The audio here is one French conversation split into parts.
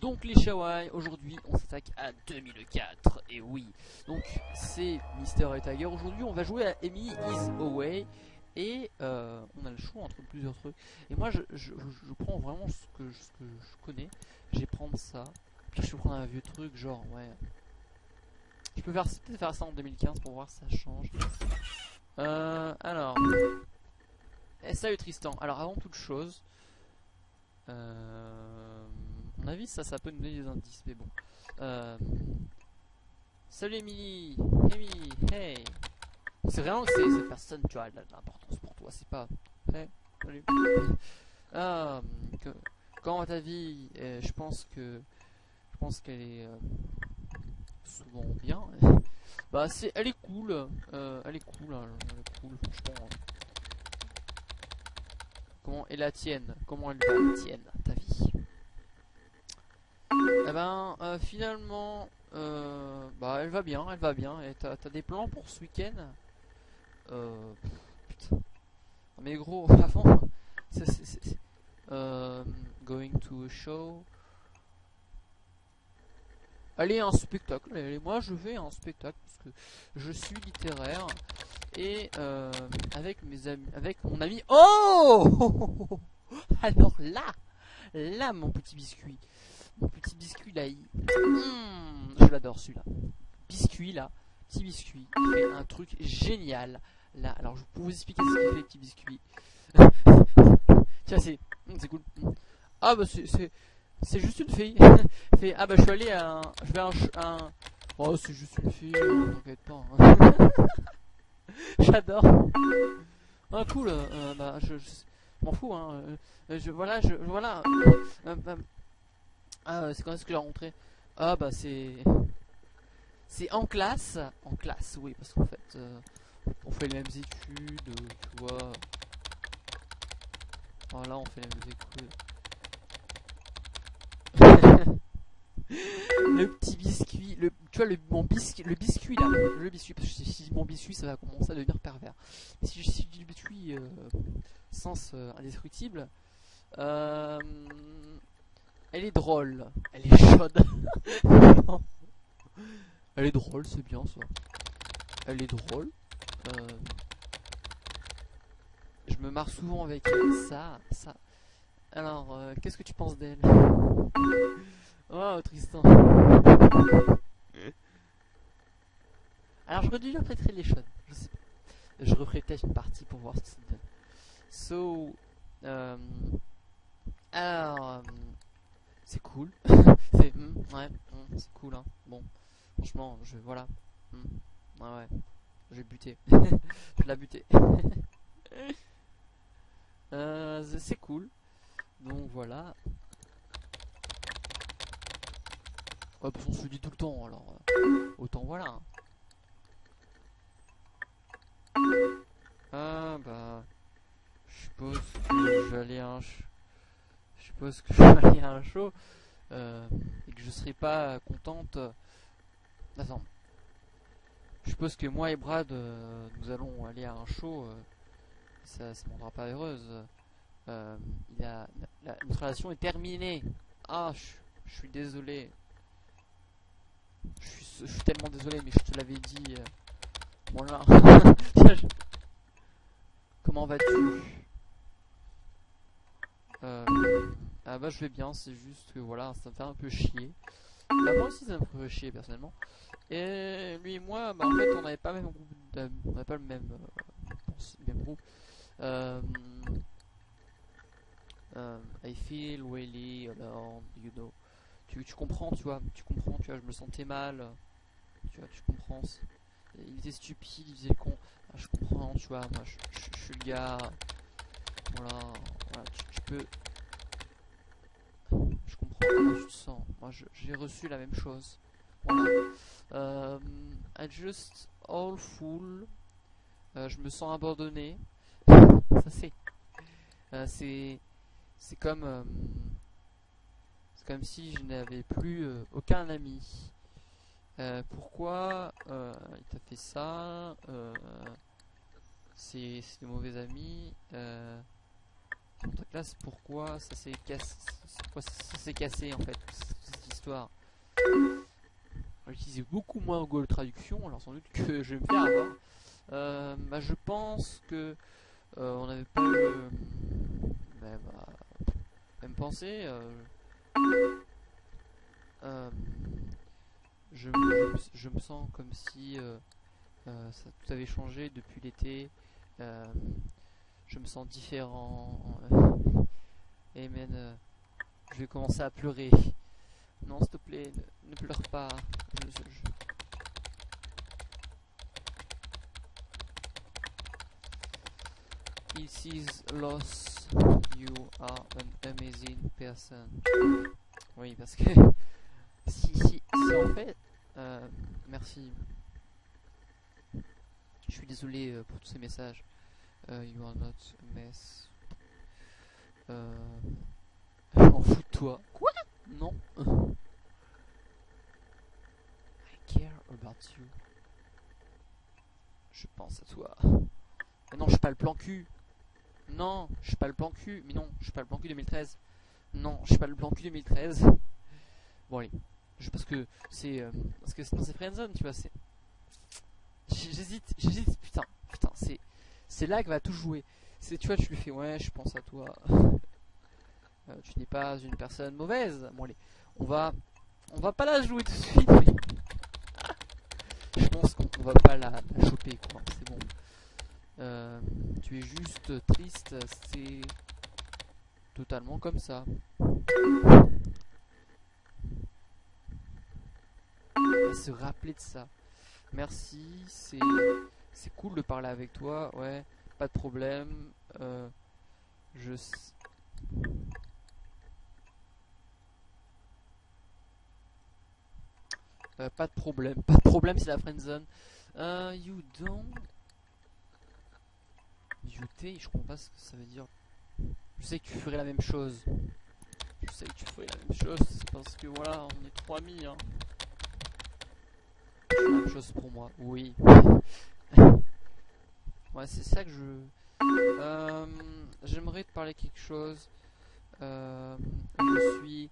Donc les Shawai, aujourd'hui on s'attaque à 2004, et oui, donc c'est Mister et Tiger, aujourd'hui on va jouer à Amy is Away, et euh, on a le choix entre plusieurs trucs, et moi je, prends vraiment ce que, je connais, je vais prendre ça, je vais prendre un vieux truc genre, ouais, je peux faire, peut-être faire ça en 2015 pour voir si ça change. Euh, alors, eh, salut Tristan, alors avant toute chose, euh, mon avis, ça, ça peut nous donner des indices, mais bon. Euh... Salut Emily Emily, hey C'est vraiment que cette personne, tu de l'importance pour toi, c'est pas... Hey, salut comment va ta vie euh, Je pense que... Je pense qu'elle est... Euh, souvent bien. bah, c'est... Elle est cool. Euh, elle est cool, hein, est. Hein. Comment est la tienne? Comment elle va la tienne, eh ben, euh, finalement, euh, bah, elle va bien, elle va bien. Et t'as des plans pour ce week-end? Euh, Putain. Mais gros, avant, euh, going to a show. Allez, un spectacle. Allez, moi, je vais à un spectacle parce que je suis littéraire et avec mes amis, avec mon ami. Oh Alors là, là, mon petit biscuit. Petit biscuit là, mmh, je l'adore celui-là. Biscuit là, petit biscuit, fait un truc génial. Là, alors je peux vous expliquer ce qu'il fait, petit biscuit. Tiens, c'est, mmh, c'est cool. Ah bah c'est, c'est, juste une fille. fait, ah bah je suis allé à, un, je vais à un, oh c'est juste une fille, t'inquiète pas. Hein. J'adore. Ah cool. Euh, bah je, m'en fous. Hein. Euh, je voilà, je voilà. Euh, bah, ah, euh, c'est quand est-ce que j'ai rencontré Ah, bah c'est. C'est en classe. En classe, oui, parce qu'en fait, euh, on fait les mêmes études, tu vois. Voilà, on fait les mêmes études. le petit biscuit, le, tu vois, le, mon biscuit, le biscuit là, le biscuit, parce que si je dis mon biscuit, ça va commencer à devenir pervers. Si je dis le biscuit, euh, sens euh, indestructible, euh, elle est drôle. Elle est chaude. Elle est drôle, c'est bien ça. Elle est drôle. Euh... Je me marre souvent avec. Ça, ça. Alors, euh, qu'est-ce que tu penses d'elle? Oh, Tristan. Alors, je redis peut-être les chaudes. Je sais referai peut-être une partie pour voir ce que ça donne. So, euh, alors, c'est cool. c'est mm, ouais, mm, c'est cool hein. Bon, franchement, je voilà. Mm, ouais ouais, j'ai buté. je l'ai buté. euh, c'est cool. Donc voilà. Hop, on se dit tout le temps alors. Euh, autant voilà. Ah bah je suppose que j'allais un suppose que je vais aller à un show euh, et que je serai pas contente. Attends. Je suppose que moi et Brad, euh, nous allons aller à un show. Euh, ça ça me rendra pas heureuse. il a, la, notre relation est terminée. Ah, je, suis désolé. Je suis, tellement désolé, mais je te l'avais dit. voilà. Comment vas-tu? Ah bah je vais bien, c'est juste que voilà, ça me fait un peu chier. Là moi aussi ça me fait chier personnellement. Et lui et moi, bah en fait on n'avait pas le même groupe, on pas le même, euh, groupe. Euh, euh, I feel really alone, you know. Tu, tu comprends, tu vois, tu comprends, tu vois, je me sentais mal. Tu vois, tu comprends. Il était stupide, il faisait con. Ah, je comprends, tu vois, moi je, suis le gars. Voilà, tu peux J'ai reçu la même chose. Voilà. Euh, I all full. Euh, je me sens abandonné. Ça c'est. Euh, c'est. C'est comme. C'est comme si je n'avais plus aucun ami. Pourquoi il t'a fait ça C'est de mauvais amis dans ta pourquoi ça s'est cassé en fait? Histoire. J'utilisais beaucoup moins Google Traduction, alors sans doute que je vais me faire avoir. Euh, bah, je pense que euh, on n'avait pas eu bah, bah, même. Euh, euh, je, je, me sens comme si euh, euh, ça tout avait changé depuis l'été. Euh, je me sens différent. euh, et euh, je vais commencer à pleurer. Non, s'il te plaît, ne, pleure pas. Je- je- It is loss. You are an amazing person. Oui, parce que si, si, si en fait, euh, merci. Je suis désolé euh, pour tous ces messages. Euh, you are not a mess. Euh, fous de toi. Quoi? Non. I care about you. Je pense à toi. Mais non, je suis pas le plan cul. Non, je suis pas le plan cul. Mais non, je suis pas le plan cul 2013. Non, je suis pas le plan cul 2013. Bon allez, je, parce que c'est euh, parce que sinon c'est friendzone, tu vois. C'est j'hésite, j'hésite. Putain, putain, c'est c'est là que va tout jouer. C'est tu vois, tu lui fais ouais, je pense à toi. Euh, tu n'es pas une personne mauvaise. Bon allez, on va on va pas la jouer tout de suite. je pense qu'on on va pas la, la choper quoi. C'est bon. Euh, tu es juste triste, c'est totalement comme ça. Et se rappeler de ça. Merci, c'est c'est cool de parler avec toi, ouais, pas de problème. Euh, je Euh, pas de problème, pas de problème, c'est la friendzone. Euh, you don't. You je comprends pas ce que ça veut dire. Je sais que tu ferais la même chose. Je sais que tu ferais la même chose, parce que voilà, on est trois amis. Hein. C'est la même chose pour moi, oui. ouais, c'est ça que je. Euh, J'aimerais te parler quelque chose. Euh, je suis.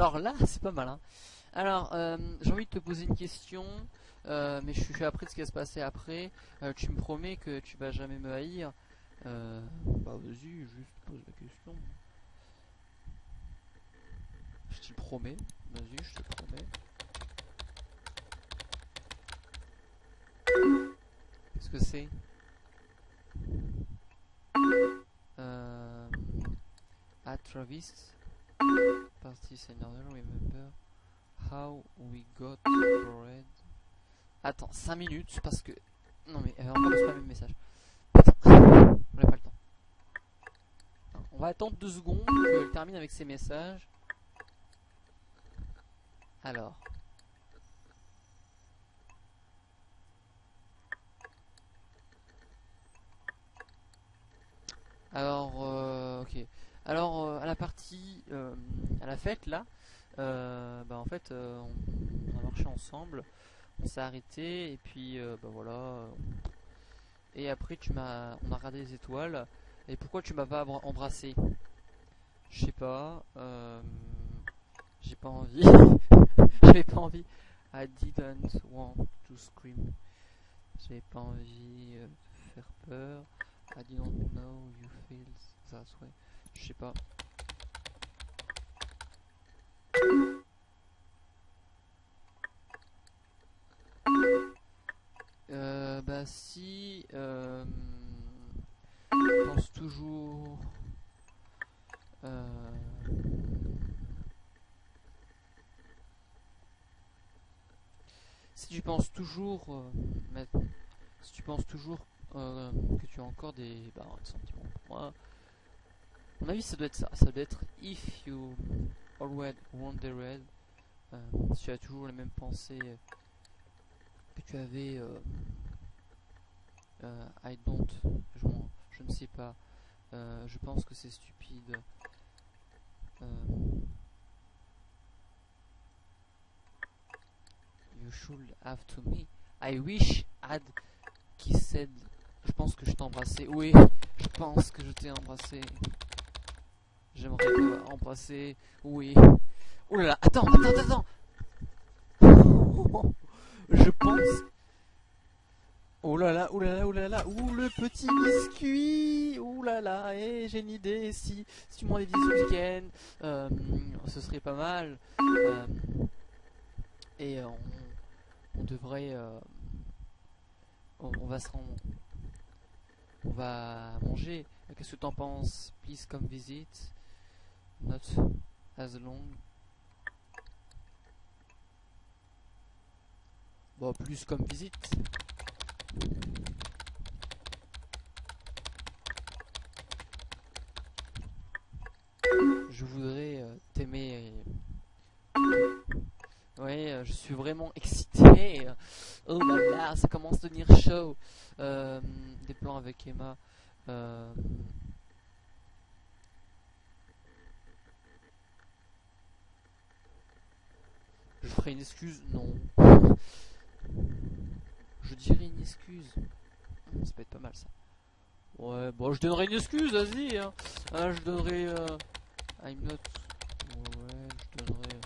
Alors là, c'est pas mal. Hein. Alors, euh, j'ai envie de te poser une question, euh, mais je suis appris de ce qui va se passer après. Euh, tu me promets que tu vas jamais me haïr. Bah vas-y, juste pose la question. Je te promets. Vas-y, je te promets. Qu'est-ce que c'est? Euh, Travis Party another remember how we got bread. Attends, 5 minutes parce que. Non mais va encore me spammer le message. Putain, j'aurais pas le temps. On va attendre 2 secondes qu'elle termine avec ses messages. Alors. Alors, euh, ok. Alors, euh, à la partie, euh, à la fête là, euh, bah en fait, on, a marché ensemble, on s'est arrêté et puis, bah voilà. Et après, tu m'as, on a regardé les étoiles. Et pourquoi tu m'as pas embrassé? Je sais pas. J'ai pas envie. J'avais pas envie. I didn't want to scream. J'avais pas envie de faire peur. I didn't know you feel that way. Je sais pas. Euh, bah si euh, pense toujours euh, si tu penses toujours euh, si tu penses toujours euh, que tu as encore des, bah, sentiments pour moi à mon avis, ça doit être ça. Ça doit être If You Always Wondered. Euh, si tu as toujours les mêmes pensées euh, que tu avais, euh, euh, I don't, je, je, ne sais pas, je pense que c'est stupide. you should have to me. I wish had qui said. Je pense que je t'embrassais. Oui, je pense que je t'ai embrassé. J'aimerais embrasser? Oui. Oh là là, attends, attends, attends. Je pense. Oh là là, oh là là, oh là là, ouh le petit biscuit, oh là là, et j'ai une idée, si, si tu dis ce week-end, euh, ce serait pas mal. Euh, et on, on devrait, euh, on, on va se rendre, on va manger. Qu'est-ce que t'en penses? Please come visit. Not as long. Bon, plus comme visite. Je voudrais euh, t'aimer. Ouais, euh, je suis vraiment excité. Oh là là, ça commence à devenir chaud. Euh, des plans avec Emma. Euh, je ferai une excuse Non. Je dirais une excuse. Hmm, Ça peut être pas mal ça. Ouais, bon, je donnerai une excuse, vas-y. Hein. Ah, je donnerai. Euh... I'm not. Ouais, je donnerai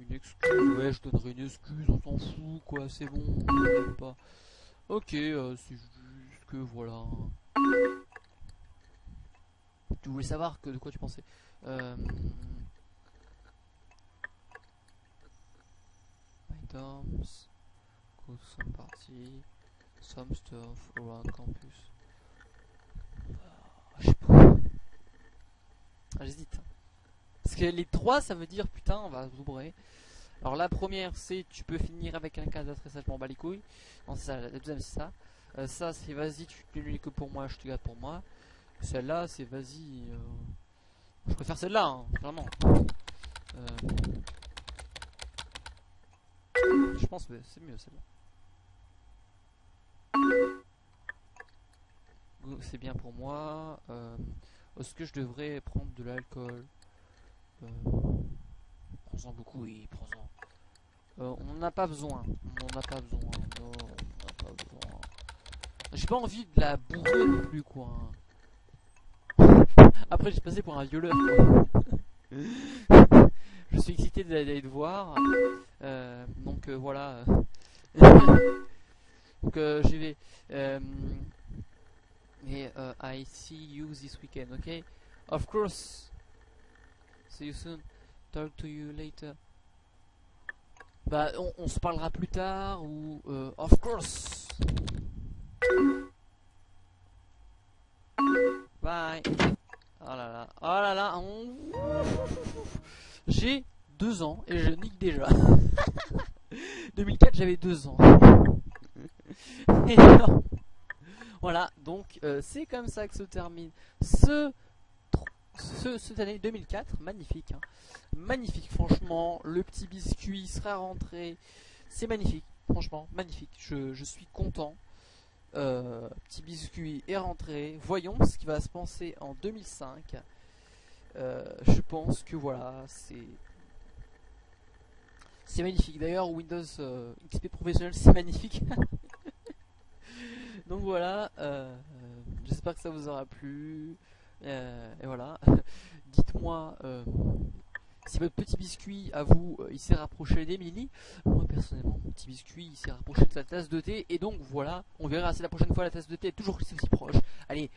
une excuse. Ouais, je donnerai une excuse, on s'en fout, quoi, c'est bon. Ok, euh, c'est juste que voilà. Tu voulais savoir que de quoi tu pensais. Euh... Stuff campus. Ah, Je sais pas. Ah, J'hésite. Parce que les trois, ça veut dire putain, on va zouber. Alors la première, c'est tu peux finir avec un et ça, je m'en bats les couilles. Non, c'est ça. La deuxième, c'est ça. Euh, ça, c'est vas-y, tu te que pour moi, je te garde pour moi. Celle-là, c'est vas-y. euh, Je préfère celle-là, hein, vraiment. Euh, Je pense que c'est mieux celle-là. C'est bien pour moi. Euh, Est-ce que je devrais prendre de l'alcool? Euh, Prends-en beaucoup, oui, prends-en. Euh, on n'en a pas besoin. On n'en a pas besoin. Non, on n'en a pas besoin. J'ai pas envie de la bourrer non plus, quoi. Après, j'ai passé pour un violeur. Je suis excité d'aller te voir. Euh, donc euh, voilà. donc euh, j'y vais. Et euh, I see you this weekend, okay? Of course. See you soon. Talk to you later. Bah, on, on se parlera plus tard ou euh, of course. Bye. Oh là là, oh là là, on- j'ai deux ans et je nique déjà. 2004, j'avais deux ans. Et non. Voilà, donc euh, c'est comme ça que se termine ce, cette année 2004, magnifique, hein. magnifique, franchement, le petit biscuit sera rentré, c'est magnifique, franchement, magnifique, je, je suis content. Euh, petit biscuit est rentré. Voyons ce qui va se passer en 2005. Euh, je pense que voilà, c'est c'est magnifique. D'ailleurs, Windows euh, XP professionnel, c'est magnifique. Donc voilà, euh, j'espère que ça vous aura plu. Et voilà, dites-moi si votre petit biscuit à vous, il s'est rapproché d'Emily. Moi personnellement, mon petit biscuit, il s'est rapproché de sa tasse de thé. Et donc voilà, on verra si la prochaine fois la tasse de thé est toujours aussi proche. Allez,